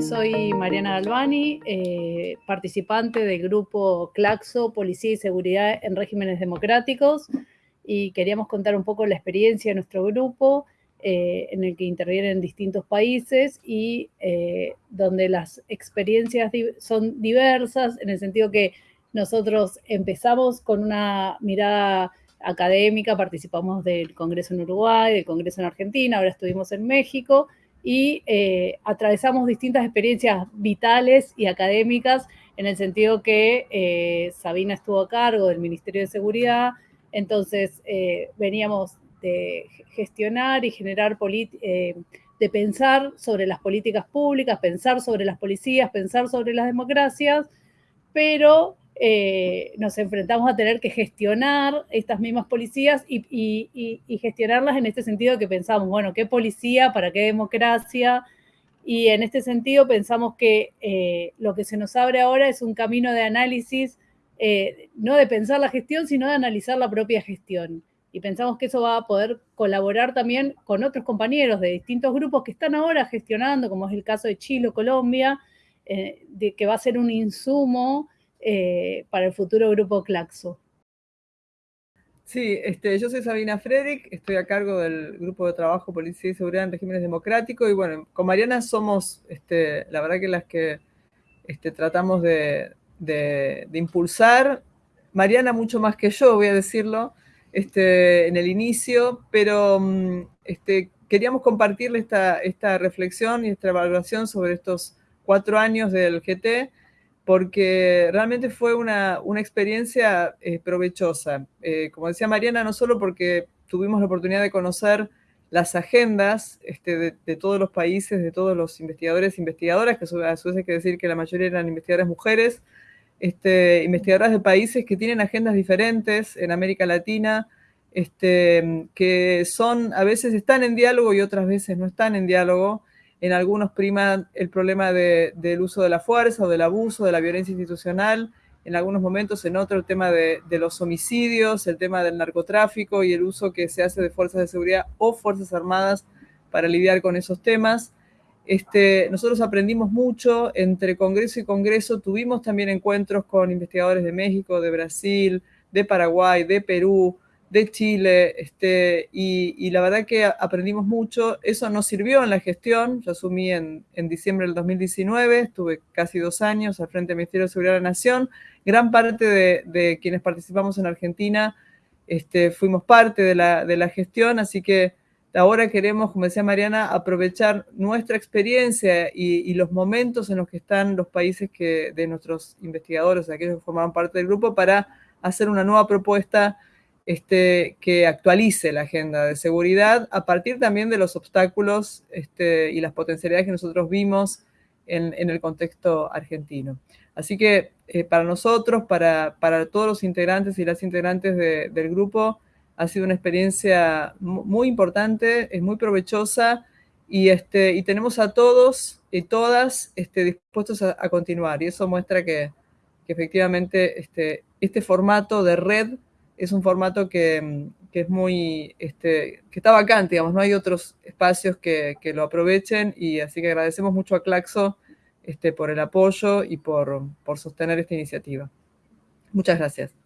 Soy Mariana Galvani, eh, participante del grupo Claxo, Policía y Seguridad en Regímenes Democráticos, y queríamos contar un poco la experiencia de nuestro grupo, eh, en el que intervienen distintos países y eh, donde las experiencias son diversas, en el sentido que nosotros empezamos con una mirada académica, participamos del Congreso en Uruguay, del Congreso en Argentina, ahora estuvimos en México, y eh, atravesamos distintas experiencias vitales y académicas en el sentido que eh, Sabina estuvo a cargo del Ministerio de Seguridad, entonces eh, veníamos de gestionar y generar, de pensar sobre las políticas públicas, pensar sobre las policías, pensar sobre las democracias, pero eh, nos enfrentamos a tener que gestionar estas mismas policías y, gestionarlas en este sentido que pensamos, bueno, ¿qué policía para qué democracia? Y en este sentido pensamos que eh, lo que se nos abre ahora es un camino de análisis, eh, no de pensar la gestión, sino de analizar la propia gestión. Y pensamos que eso va a poder colaborar también con otros compañeros de distintos grupos que están ahora gestionando, como es el caso de Chile o Colombia, de que va a ser un insumo eh, para el futuro grupo Claxo. Sí, este, yo soy Sabina Frederick, estoy a cargo del grupo de trabajo Policía y Seguridad en Regímenes Democráticos y bueno, con Mariana somos, este, la verdad que las que este, tratamos de, impulsar, Mariana mucho más que yo, voy a decirlo, este, en el inicio, pero mm, este, queríamos compartirle esta, reflexión y esta evaluación sobre estos cuatro años del GT, porque realmente fue una, experiencia eh, provechosa. Eh, como decía Mariana, no solo porque tuvimos la oportunidad de conocer las agendas este, de, todos los países, de todos los investigadores e investigadoras, que a su vez hay que decir que la mayoría eran investigadoras mujeres, este, investigadoras de países que tienen agendas diferentes en América Latina, este, que son, a veces están en diálogo y otras veces no están en diálogo, en algunos prima el problema del uso de la fuerza o del abuso, de la violencia institucional, en algunos momentos en otro el tema de, los homicidios, el tema del narcotráfico y el uso que se hace de fuerzas de seguridad o fuerzas armadas para lidiar con esos temas. Este, nosotros aprendimos mucho entre Congreso y Congreso, tuvimos también encuentros con investigadores de México, de Brasil, de Paraguay, de Perú, de Chile, este, y, la verdad que aprendimos mucho. Eso nos sirvió en la gestión. Yo asumí en, diciembre del 2019, estuve casi dos años al frente del Ministerio de Seguridad de la Nación. Gran parte de, quienes participamos en Argentina este, fuimos parte de la, gestión, así que ahora queremos, como decía Mariana, aprovechar nuestra experiencia y, los momentos en los que están los países que, de nuestros investigadores, aquellos que formaban parte del grupo, para hacer una nueva propuesta este, que actualice la agenda de seguridad a partir también de los obstáculos este, y las potencialidades que nosotros vimos en, el contexto argentino. Así que eh, para nosotros, para, todos los integrantes y las integrantes del grupo, ha sido una experiencia muy importante, es muy provechosa y, este, tenemos a todos y todas este, dispuestos a, continuar. Y eso muestra que, efectivamente este, este formato de red es un formato que, es muy, que está vacante, digamos, no hay otros espacios que, lo aprovechen y así que agradecemos mucho a Claxo por el apoyo y por sostener esta iniciativa. Muchas gracias.